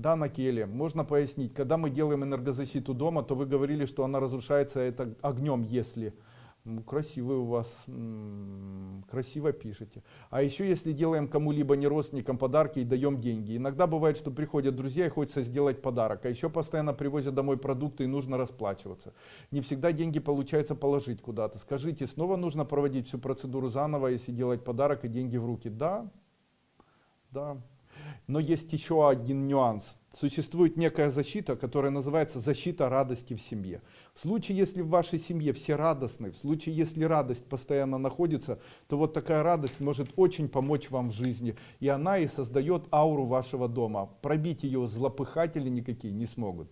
Да, на Келе. Можно пояснить. Когда мы делаем энергозащиту дома, то вы говорили, что она разрушается это огнем, если... Красивый у вас, красиво пишете. А еще если делаем кому-либо не родственникам подарки и даем деньги. Иногда бывает, что приходят друзья и хочется сделать подарок. А еще постоянно привозят домой продукты и нужно расплачиваться. Не всегда деньги получается положить куда-то. Скажите, снова нужно проводить всю процедуру заново, если делать подарок и деньги в руки? Да, да. Но есть еще один нюанс. Существует некая защита, которая называется защита радости в семье. В случае, если в вашей семье все радостны, в случае, если радость постоянно находится, то вот такая радость может очень помочь вам в жизни. И она и создает ауру вашего дома. Пробить ее злопыхатели никакие не смогут.